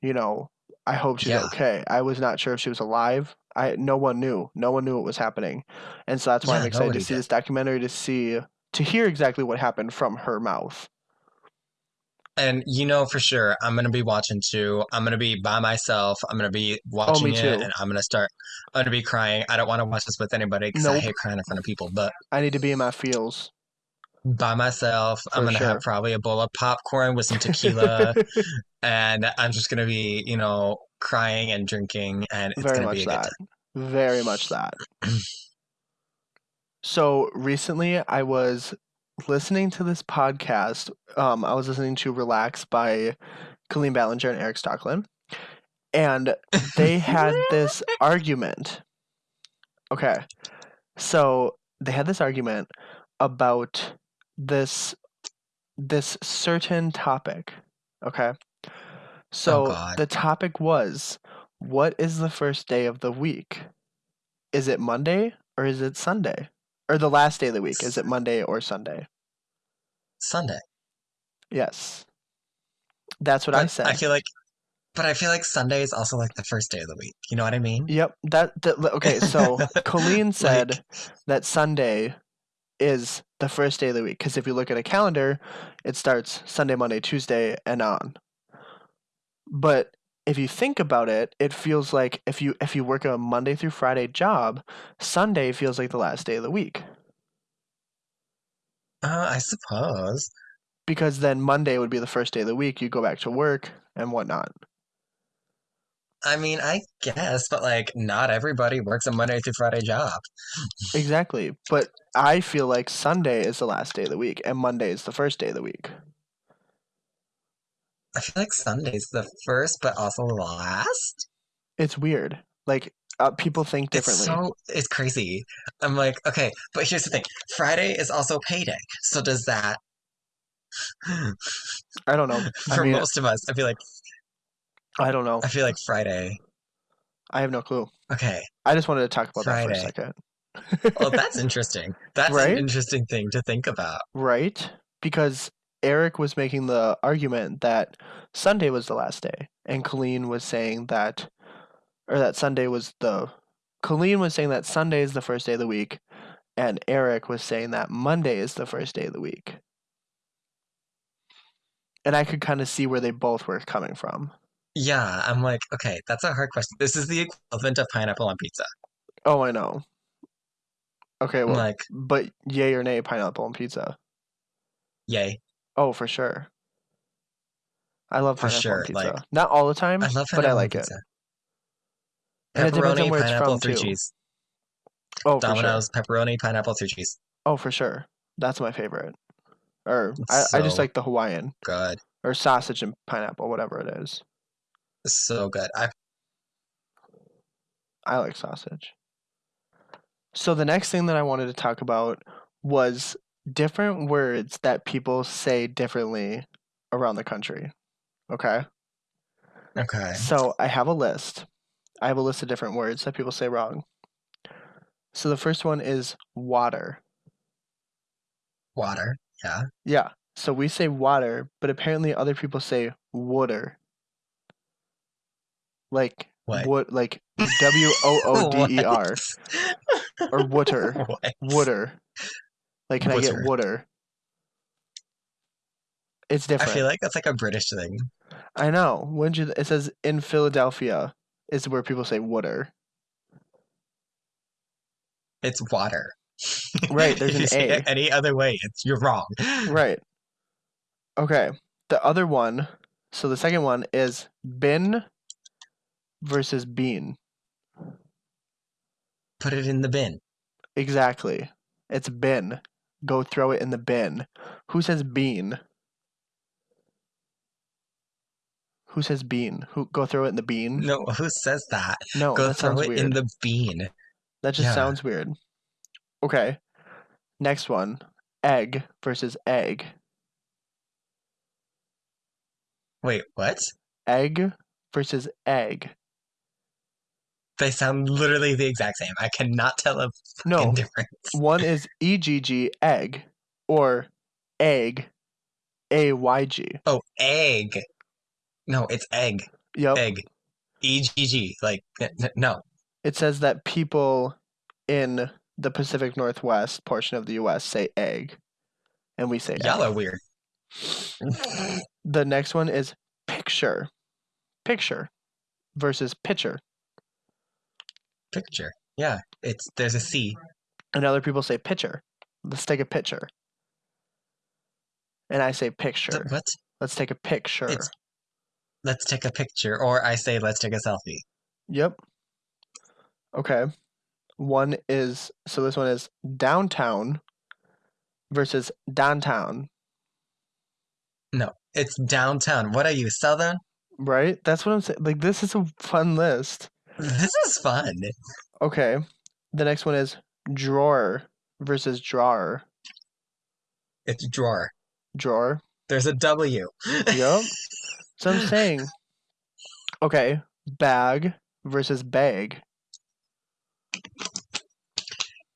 you know. I hope she's Yeah. okay. I was not sure if she was alive. I no one knew. No one knew what was happening, and so that's why I'm excited to see did. this documentary to see to hear exactly what happened from her mouth. And you know for sure I'm gonna be watching too. I'm gonna be by myself. I'm gonna be Oh, me watching it, too. and I'm gonna start. I'm gonna be crying. I don't want to watch this with anybody because I Nope. hate crying in front of people. But I need to be in my feels by myself, I'm for gonna have probably a bowl of popcorn with some tequila, and I'm just gonna be, you know, crying and drinking, and it's Very gonna be much a good that. Very much that. So recently I was listening to this podcast. Um, I was listening to Relax by Colleen Ballinger and Erik Stocklin. And they had this argument. Okay. So they had this argument about this this certain topic. Okay. So God. the topic was what is the first day of the week? Is it Monday or is it Sunday? Or the last day of the week? Is it Monday or Sunday? Sunday. Yes. That's what I said. I feel like, but I feel like Sunday is also like the first day of the week. You know what I mean? Yep. That, that okay, so Colleen Like- said that Sunday is the first day of the week because if you look at a calendar, it starts Sunday, Monday, Tuesday, and on. But if you think about it, it feels like if you if you work a Monday through Friday job, Sunday feels like the last day of the week Uh, I suppose. because then Monday would be the first day of the week. You go back to work and whatnot. I mean, I guess, but like, not everybody works a Monday through Friday job. Exactly. But I feel like Sunday is the last day of the week and Monday is the first day of the week. I feel like Sunday's the first, but also the last. It's weird. Like uh, people think differently. It's so it's crazy. I'm like, okay, but here's the thing: Friday is also payday. So does that? I don't know. I For mean, most of us, I feel like I don't know. I feel like Friday. I have no clue. Okay, I just wanted to talk about that for a Friday. second. well, that's interesting. That's Right? an interesting thing to think about. right? Because Erik was making the argument that Sunday was the last day, and Colleen was saying that, or that Sunday was the. Colleen was saying that Sunday is the first day of the week, and Erik was saying that Monday is the first day of the week. And I could kind of see where they both were coming from. Yeah, I'm like, okay, that's a hard question. This is the equivalent of pineapple on pizza. Oh, I know. Okay, well, like, but yay or nay, pineapple on pizza? yay. Oh, for sure. I love For sure, pizza. like- Not all the time, I love but I like it. pizza. And it depends on Pepperoni, where it's pineapple, from, three too. cheese. Oh, for sure. Domino's, pepperoni, pineapple, three cheese. Oh, for sure. That's my favorite. Or I, I just like the Hawaiian Good. or sausage and pineapple, whatever it is. So good. I I like sausage. So the next thing that I wanted to talk about was different words that people say differently around the country. Okay? okay. So I have a list. I have a list of different words that people say wrong. So the first one is water. Water. Yeah. Yeah. So we say water, but apparently other people say water. Like What? what like W O O D E R or water. What? Water. Like can I get Water. water? It's different. I feel like that's like a British thing. I know. When you it says in Philadelphia is where people say water. It's water. Right, there's if an you say A. it any other way, it's you're wrong. Right. Okay. The other one, so the second one is bin versus bean. Put it in the bin. Exactly. It's bin. Go throw it in the bin. Who says bean? Who says bean? Who go throw it in the bean? No, who says that? No, Go that throw sounds it weird. in the bean. that just yeah. sounds weird. Okay. Next one. Egg versus egg. Wait, what? Egg versus egg. They sound literally the exact same. I cannot tell a fucking No. difference. One is EGG egg or egg AYG. Oh, egg. No, it's egg. Yep. Egg. E G G. Like n- n- no. It says that people in the Pacific Northwest portion of the US say egg. And we say Y'all egg. are weird. The next one is picture. Picture versus pitcher. Picture. Yeah, it's there's a C. And other people say pitcher. Let's take a picture. And I say picture. What? Let's take a picture. It's let's take a picture, or I say let's take a selfie. Yep. Okay. One is so this one is downtown versus downtown, No, it's downtown. What are you, Southern? right? That's what I'm saying. Like this is a fun list. This is fun. Okay. The next one is drawer versus drawer. It's drawer. Drawer. There's a W. Yep. So I'm saying, okay, bag versus bag.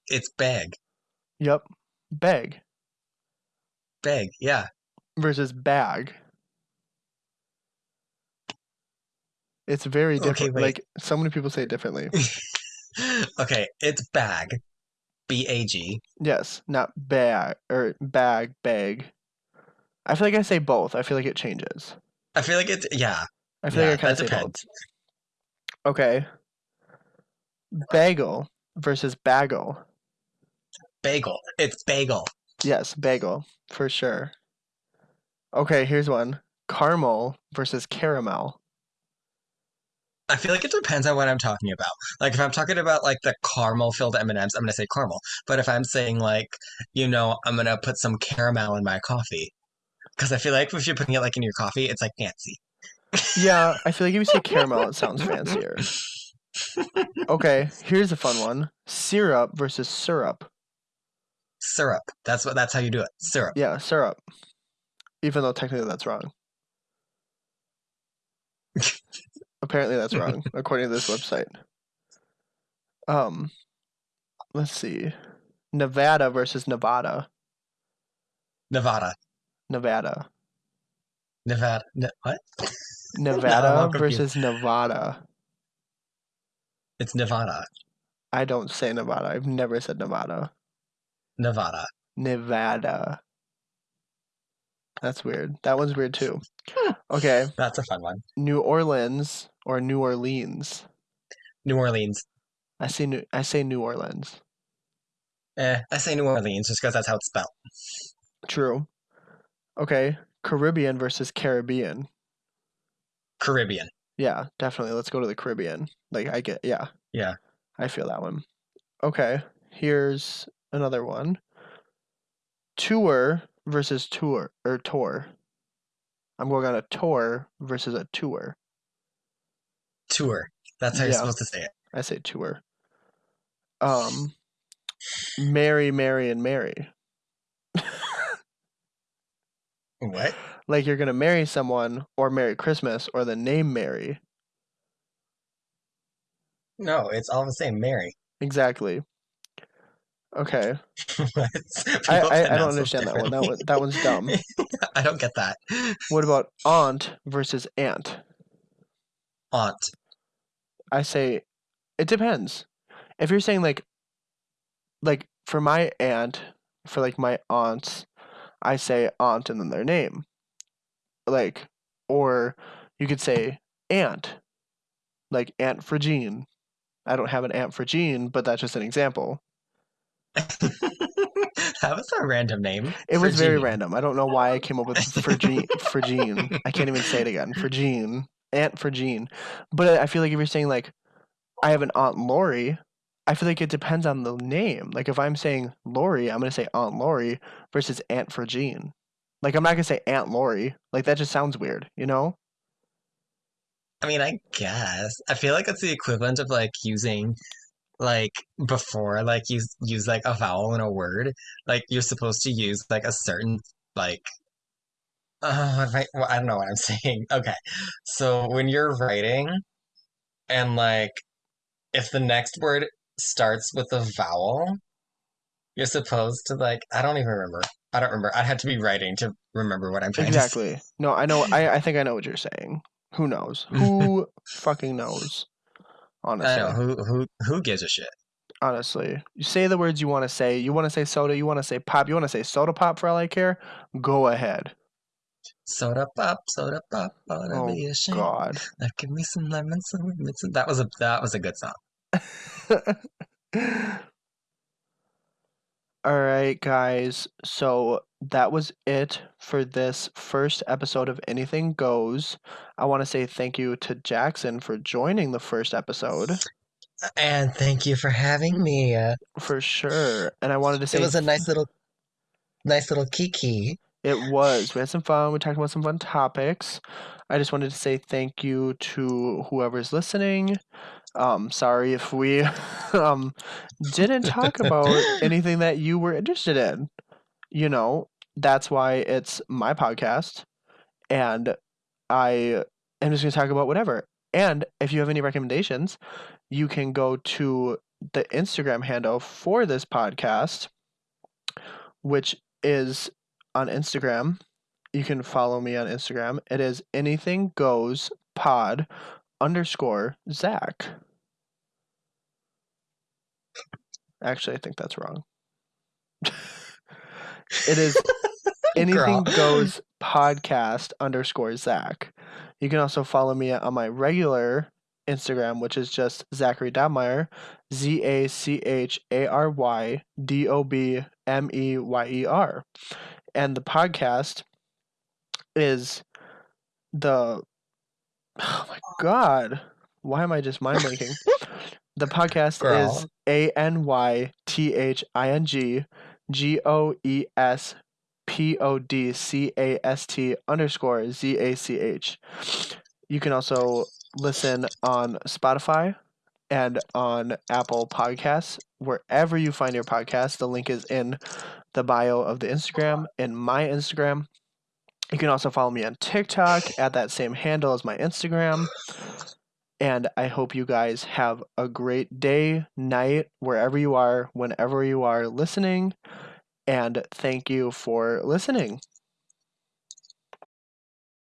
It's bag. Yep. Bag Bag. Yeah. versus bag. It's very different. wait. Like so many people say it differently. okay, it's bag. B A G. Yes, not bag or bag, bag. I feel like I say both. I feel like it changes. I feel like it's yeah. I feel yeah, like I kind of say depends. both. Okay. Bagel versus bagel. Bagel. It's bagel. Yes, bagel for sure. Okay, here's one. Caramel versus caramel. I feel like it depends on what I'm talking about. Like if I'm talking about like the caramel filled M&Ms, I'm gonna say caramel. But if I'm saying like, you know, I'm gonna put some caramel in my coffee, because I feel like if you're putting it like in your coffee, it's like fancy. Yeah, I feel like if you say caramel, it sounds fancier. Okay, here's a fun one. Syrup versus syrup. Syrup. That's what. That's how you do it. Syrup. Yeah, syrup. Even though technically that's wrong. Apparently that's wrong, according to this website. Um, let's see. Nevada versus Nevada. Nevada. Nevada. Nevada. Ne- what? Nevada confused. versus Nevada. It's Nevada. I don't say Nevada. I've never said Nevada. Nevada. Nevada. That's weird. That one's weird too. Okay, That's a fun one. New Orleans or New Orleans. New Orleans. I say New. I say New Orleans. Eh, I say New Orleans just because that's how it's spelled. True. Okay, Caribbean versus Caribbean. Caribbean. Yeah, definitely. Let's go to the Caribbean. Like I get. Yeah. Yeah. I feel that one. Okay, here's another one. Tour versus tour or tour. I'm going on a tour versus a tour. Tour. That's how you're Yeah. supposed to say it. I say tour. Um, marry, marry, and marry. What? Like you're gonna marry someone, or Merry Christmas, or the name Mary. No, it's all the same. Mary. Exactly. Okay, I I, I don't understand that one. That one that one's dumb. I don't get that. What about aunt versus aunt? Aunt. I say it depends. If you're saying like like for my aunt, for like my aunts, I say aunt and then their name. Like or you could say aunt. Like Aunt Fragine. I don't have an Aunt Fragine, but that's just an example. that was a random name. It was very random. I don't know why I came up with Fragine. Fragine. I can't even say it again. Fragine. Aunt for Jean. But I feel like if you're saying like, I have an Aunt Lori, I feel like it depends on the name. Like if I'm saying Lori, I'm gonna say Aunt Lori versus Aunt for Jean. Like I'm not gonna say Aunt Lori. Like that just sounds weird, you know? I mean, I guess. I feel like it's the equivalent of like using like before like you use like a vowel in a word. Like you're supposed to use like a certain like uh, I, well, I don't know what I'm saying. Okay. So when you're writing and like if the next word starts with a vowel, you're supposed to like I don't even remember. I don't remember. I'd have to be writing to remember what I'm trying. Exactly. No, I know. I I think I know what you're saying. Who knows? Who fucking knows? Honestly. I know who who who gives a shit. honestly. You say the words you want to say. You want to say soda, you want to say pop, you want to say soda pop for all I care? Go ahead. Soda pop, soda pop, ought to Oh be ashamed. God. Now give me some lemon, some lemon. some- That was a that was a good song. All right, guys. So that was it for this first episode of Anything Goes. I want to say thank you to Jackson for joining the first episode And thank you for having me. Uh, for sure. And I wanted to say it was a nice little, nice little kiki. It was. We had some fun. We talked about some fun topics. I just wanted to say thank you to whoever's listening. Um, sorry if we um didn't talk about anything that you were interested in. You know, that's why it's my podcast, and I am just gonna talk about whatever. And if you have any recommendations, you can go to the Instagram handle for this podcast, which is on Instagram. You can follow me on Instagram. It is anything goes pod underscore Zach. Actually, I think that's wrong. it is anything Girl. goes podcast underscore Zach. You can also follow me on my regular Instagram, which is just Zachary Dobmeyer, Z A C H A R Y D O B M E Y E R. And the podcast is the oh my god why am i just mind blanking the podcast is a n y t h i n g g o e s p o d c a s t underscore z a c h. You can also listen on spotify and on apple podcasts. Wherever you find your podcast the link is in the bio of the instagram and my instagram you can also follow me on TikTok at that same handle as my Instagram. And I hope you guys have a great day, night, wherever you are, whenever you are listening. And thank you for listening.